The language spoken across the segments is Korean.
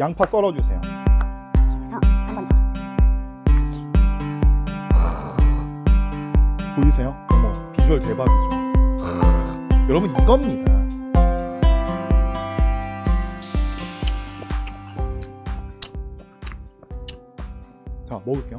양파 썰어주세요. 보이세요? 어머 비주얼 대박이죠. 여러분 이겁니다. 자 먹을게요.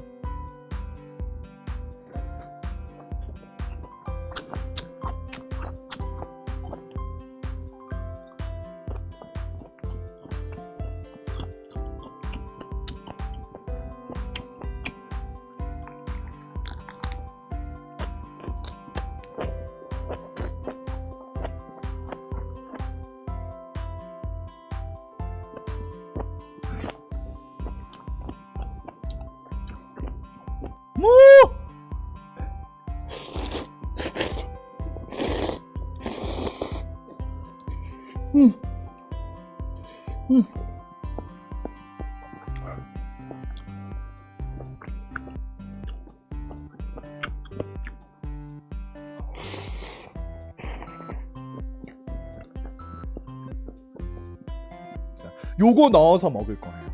뭐? 음. 음. 자, 요거 넣어서 먹을 거예요.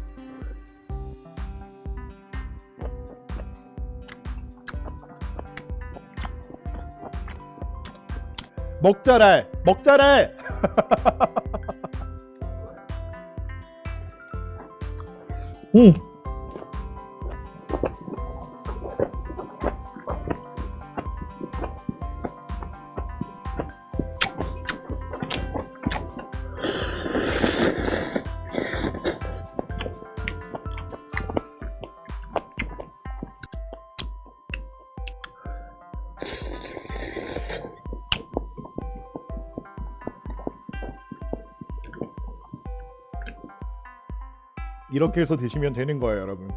먹자랄 먹자랄 응. 이렇게 해서 드시면 되는 거예요 여러분